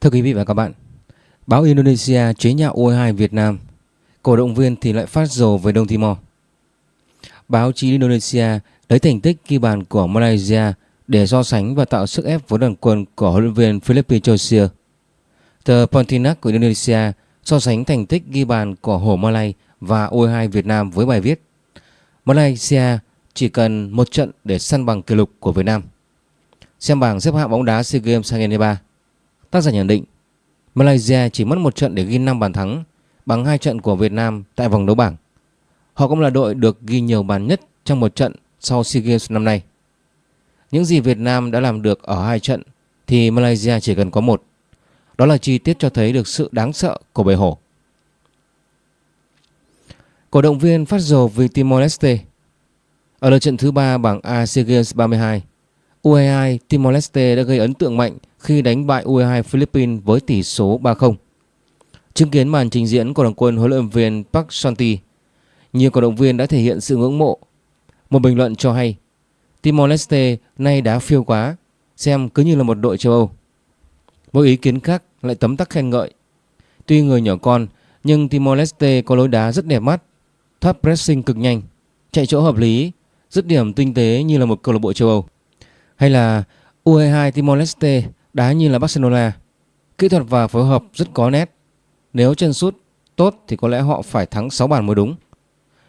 Thưa quý vị và các bạn, báo Indonesia chế nhạo U22 Việt Nam, cổ động viên thì lại phát dồ về Đông Timor. Báo chí Indonesia lấy thành tích ghi bàn của Malaysia để so sánh và tạo sức ép với đoàn quân của huấn luyện viên Philippe Josier. Tờ Pontianak của Indonesia so sánh thành tích ghi bàn của Hổ Malay và U22 Việt Nam với bài viết Malaysia chỉ cần một trận để săn bằng kỷ lục của Việt Nam. Xem bảng xếp hạng bóng đá SEA Games 2023 Tác giả nhận định, Malaysia chỉ mất một trận để ghi 5 bàn thắng bằng hai trận của Việt Nam tại vòng đấu bảng. Họ cũng là đội được ghi nhiều bàn nhất trong một trận sau SEA Games năm nay. Những gì Việt Nam đã làm được ở hai trận thì Malaysia chỉ cần có một. Đó là chi tiết cho thấy được sự đáng sợ của bầy hổ. Cổ động viên phát dồ vì Timor-Leste Ở lượt trận thứ ba bảng A SEA Games 32 U22 Timor-Leste đã gây ấn tượng mạnh khi đánh bại U22 Philippines với tỷ số 3-0. Chứng kiến màn trình diễn của đoàn quân huấn luyện viên Park Santi, nhiều cổ động viên đã thể hiện sự ngưỡng mộ. Một bình luận cho hay, Timor-Leste nay đá phiêu quá, xem cứ như là một đội châu Âu. Một ý kiến khác lại tấm tắc khen ngợi. Tuy người nhỏ con, nhưng Timor-Leste có lối đá rất đẹp mắt, thoát pressing cực nhanh, chạy chỗ hợp lý, dứt điểm tinh tế như là một câu lạc bộ châu Âu. Hay là U22 Timor-Leste đá như là Barcelona. Kỹ thuật và phối hợp rất có nét. Nếu chân sút tốt thì có lẽ họ phải thắng 6 bàn mới đúng.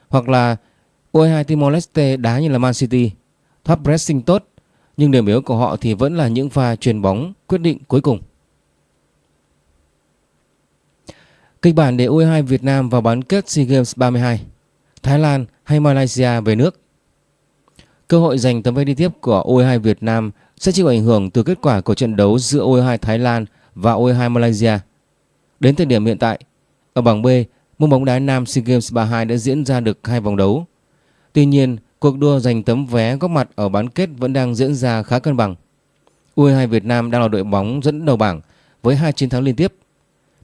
Hoặc là U22 Timor-Leste đá như là Man City. Thoát pressing tốt, nhưng điểm yếu của họ thì vẫn là những pha truyền bóng quyết định cuối cùng. Kịch bản để U22 Việt Nam vào bán kết SEA Games 32 Thái Lan hay Malaysia về nước Cơ hội giành tấm vé đi tiếp của U22 Việt Nam sẽ chịu ảnh hưởng từ kết quả của trận đấu giữa U22 Thái Lan và U22 Malaysia. Đến thời điểm hiện tại, ở bảng B, môn bóng đá nam SEA Games 32 đã diễn ra được hai vòng đấu. Tuy nhiên, cuộc đua giành tấm vé góp mặt ở bán kết vẫn đang diễn ra khá cân bằng. U22 Việt Nam đang là đội bóng dẫn đầu bảng với hai chiến thắng liên tiếp.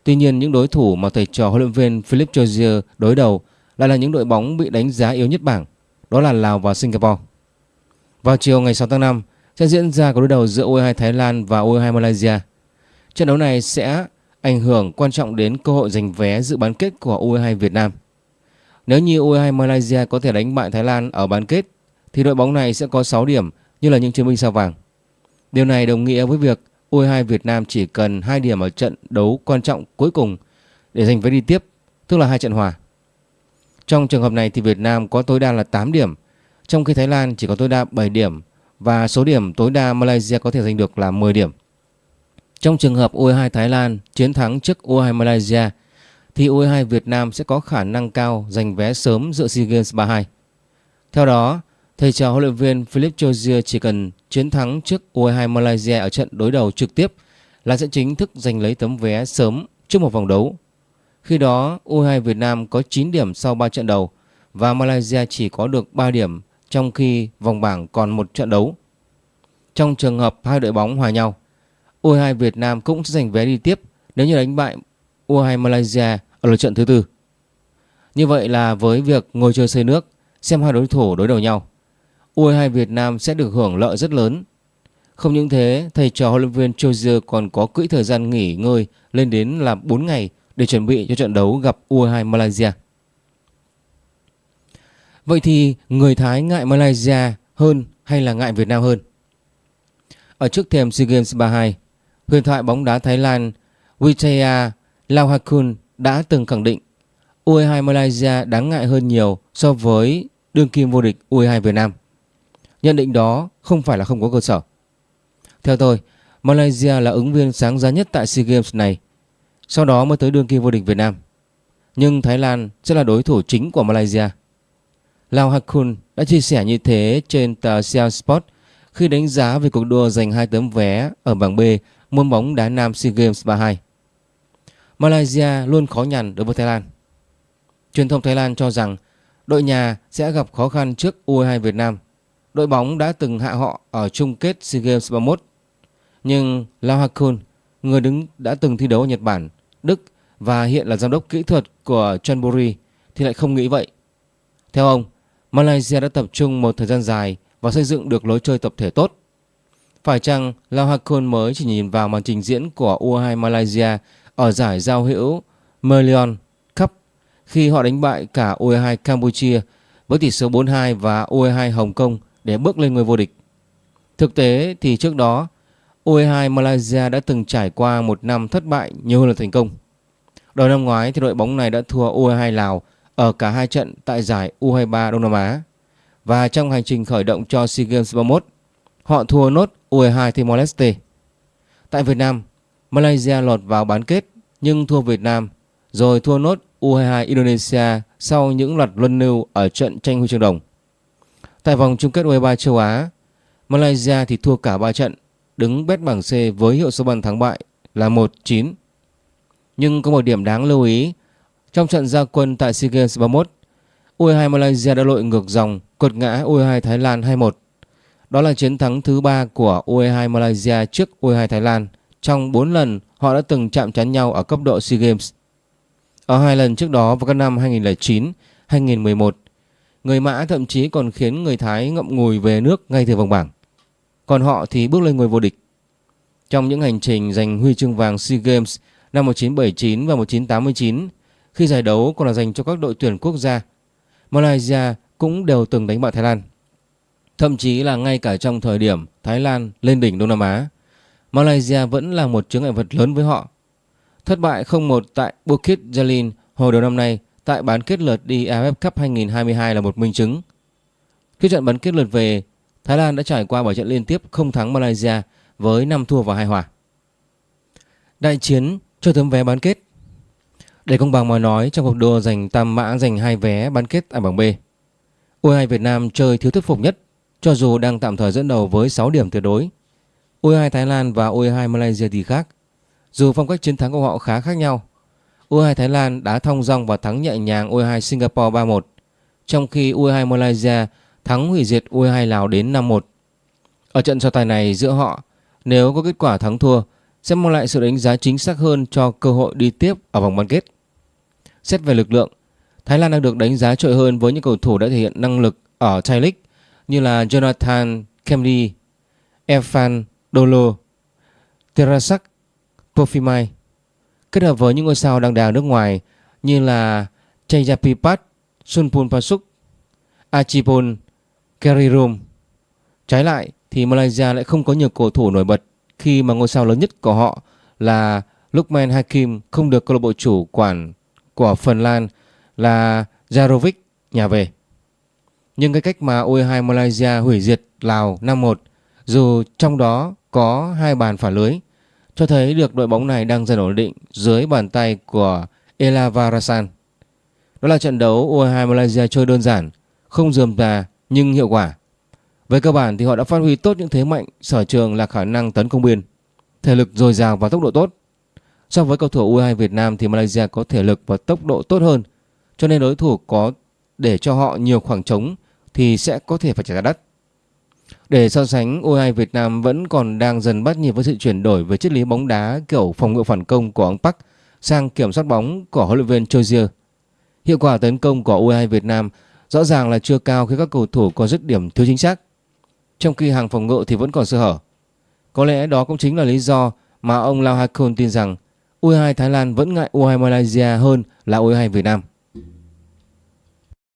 Tuy nhiên, những đối thủ mà thầy trò huấn luyện viên Philip Jozier đối đầu lại là những đội bóng bị đánh giá yếu nhất bảng, đó là Lào và Singapore. Vào chiều ngày 6 tháng 5 sẽ diễn ra cuộc đối đầu giữa U22 Thái Lan và U22 Malaysia. Trận đấu này sẽ ảnh hưởng quan trọng đến cơ hội giành vé dự bán kết của U22 Việt Nam. Nếu như U22 Malaysia có thể đánh bại Thái Lan ở bán kết thì đội bóng này sẽ có 6 điểm như là những chiến binh sao vàng. Điều này đồng nghĩa với việc U22 Việt Nam chỉ cần 2 điểm ở trận đấu quan trọng cuối cùng để giành vé đi tiếp, tức là hai trận hòa. Trong trường hợp này thì Việt Nam có tối đa là 8 điểm trong khi Thái Lan chỉ có tối đa 7 điểm và số điểm tối đa Malaysia có thể giành được là 10 điểm. Trong trường hợp U22 Thái Lan chiến thắng trước U22 Malaysia thì U22 Việt Nam sẽ có khả năng cao giành vé sớm dự SEA Games 32. Theo đó, thầy trò huấn luyện viên Philip Chozier chỉ cần chiến thắng trước U22 Malaysia ở trận đối đầu trực tiếp là sẽ chính thức giành lấy tấm vé sớm trước một vòng đấu. Khi đó, U22 Việt Nam có 9 điểm sau 3 trận đầu và Malaysia chỉ có được 3 điểm trong khi vòng bảng còn một trận đấu. Trong trường hợp hai đội bóng hòa nhau, U22 Việt Nam cũng sẽ giành vé đi tiếp nếu như đánh bại U22 Malaysia ở lượt trận thứ tư. Như vậy là với việc ngồi chơi xây nước, xem hai đối thủ đối đầu nhau, U22 Việt Nam sẽ được hưởng lợi rất lớn. Không những thế, thầy trò huấn luyện viên Chozier còn có quỹ thời gian nghỉ ngơi lên đến là 4 ngày để chuẩn bị cho trận đấu gặp U22 Malaysia. Vậy thì người Thái ngại Malaysia hơn hay là ngại Việt Nam hơn? Ở trước thềm SEA Games 32, huyền thoại bóng đá Thái Lan Wijaya Lauhakun đã từng khẳng định U22 Malaysia đáng ngại hơn nhiều so với đương kim vô địch U22 Việt Nam. Nhận định đó không phải là không có cơ sở. Theo tôi, Malaysia là ứng viên sáng giá nhất tại SEA Games này, sau đó mới tới đương kim vô địch Việt Nam. Nhưng Thái Lan sẽ là đối thủ chính của Malaysia. Lao Hakun đã chia sẻ như thế trên tờ Sia Sport khi đánh giá về cuộc đua giành hai tấm vé ở bảng B môn bóng đá nam SEA Games 32. Malaysia luôn khó nhằn đối với Thái Lan. Truyền thông Thái Lan cho rằng đội nhà sẽ gặp khó khăn trước U22 Việt Nam. Đội bóng đã từng hạ họ ở chung kết SEA Games 31. Nhưng Lao Hakun, người đứng đã từng thi đấu ở Nhật Bản, Đức và hiện là giám đốc kỹ thuật của Chonburi thì lại không nghĩ vậy. Theo ông, Malaysia đã tập trung một thời gian dài và xây dựng được lối chơi tập thể tốt. Phải chăng Lao Hakon mới chỉ nhìn vào màn trình diễn của U22 Malaysia ở giải giao hữu Merlion Cup khi họ đánh bại cả U22 Campuchia với tỷ số 4-2 và U22 Hồng Kông để bước lên ngôi vô địch. Thực tế thì trước đó U22 Malaysia đã từng trải qua một năm thất bại nhiều hơn là thành công. Đầu năm ngoái thì đội bóng này đã thua U22 Lào ở cả hai trận tại giải U23 Đông Nam Á. Và trong hành trình khởi động cho SEA Games 31, họ thua nốt U22 Timor Leste. Tại Việt Nam, Malaysia lọt vào bán kết nhưng thua Việt Nam rồi thua nốt U22 Indonesia sau những loạt luân lưu ở trận tranh huy chương đồng. Tại vòng chung kết U23 châu Á, Malaysia thì thua cả 3 trận, đứng bét bảng C với hiệu số bàn thắng bại là 1-9. Nhưng có một điểm đáng lưu ý, trong trận gia quân tại SEA Games 31, U22 Malaysia đã lội ngược dòng, cột ngã U22 Thái Lan 2-1. Đó là chiến thắng thứ 3 của U22 Malaysia trước U22 Thái Lan. Trong 4 lần họ đã từng chạm trán nhau ở cấp độ SEA Games. Ở hai lần trước đó vào các năm 2009, 2011, người Mã thậm chí còn khiến người Thái ngậm ngùi về nước ngay từ vòng bảng. Còn họ thì bước lên ngôi vô địch. Trong những hành trình giành huy chương vàng SEA Games năm 1979 và 1989, khi giải đấu còn là dành cho các đội tuyển quốc gia, Malaysia cũng đều từng đánh bại Thái Lan. Thậm chí là ngay cả trong thời điểm Thái Lan lên đỉnh Đông Nam Á, Malaysia vẫn là một chướng ngại vật lớn với họ. Thất bại 0-1 tại Bukit Jalil hồi đầu năm nay tại bán kết lượt đi AFF Cup 2022 là một minh chứng. Khi trận bán kết lượt về, Thái Lan đã trải qua 7 trận liên tiếp không thắng Malaysia với 5 thua và 2 hòa. Đại chiến cho tấm vé bán kết để công bằng mà nói trong cuộc đua giành tam mã giành hai vé bán kết tại bảng B, U22 Việt Nam chơi thiếu thuyết phục nhất cho dù đang tạm thời dẫn đầu với 6 điểm tuyệt đối. U22 Thái Lan và U22 Malaysia thì khác. Dù phong cách chiến thắng của họ khá khác nhau, U22 Thái Lan đã thông dong và thắng nhẹ nhàng U22 Singapore 3-1, trong khi U22 Malaysia thắng hủy diệt U22 Lào đến 5-1. Ở trận so tài này giữa họ, nếu có kết quả thắng thua, sẽ mang lại sự đánh giá chính xác hơn cho cơ hội đi tiếp ở vòng bán kết. Xét về lực lượng, Thái Lan đang được đánh giá trội hơn với những cầu thủ đã thể hiện năng lực ở Thai League như là Jonathan Kemri, Evan Dolo, Terasak Pofimai kết hợp với những ngôi sao đang đào nước ngoài như là Chayapipat, Sunpun Pasuk, Achipon, Kerirum. Trái lại thì Malaysia lại không có nhiều cầu thủ nổi bật khi mà ngôi sao lớn nhất của họ là Lukman Hakim không được câu lạc bộ chủ quản của Phần Lan là Jarovic nhà về. Nhưng cái cách mà U22 Malaysia hủy diệt Lào 5-1 dù trong đó có hai bàn phản lưới cho thấy được đội bóng này đang dần ổn định dưới bàn tay của Elavarasan. Đó là trận đấu U22 Malaysia chơi đơn giản, không dườm già nhưng hiệu quả. Về cơ bản thì họ đã phát huy tốt những thế mạnh sở trường là khả năng tấn công biên, thể lực dồi dào và tốc độ tốt. So với cầu thủ U22 Việt Nam thì Malaysia có thể lực và tốc độ tốt hơn, cho nên đối thủ có để cho họ nhiều khoảng trống thì sẽ có thể phải trả giá đắt. Để so sánh, U22 Việt Nam vẫn còn đang dần bắt nhịp với sự chuyển đổi về triết lý bóng đá kiểu phòng ngự phản công của ông Park sang kiểm soát bóng của huấn luyện viên Chozier. Hiệu quả tấn công của U22 Việt Nam rõ ràng là chưa cao khi các cầu thủ có dứt điểm thiếu chính xác, trong khi hàng phòng ngự thì vẫn còn sơ hở. Có lẽ đó cũng chính là lý do mà ông Lao Hakon tin rằng U22 Thái Lan vẫn ngại U22 Malaysia hơn là U22 Việt Nam.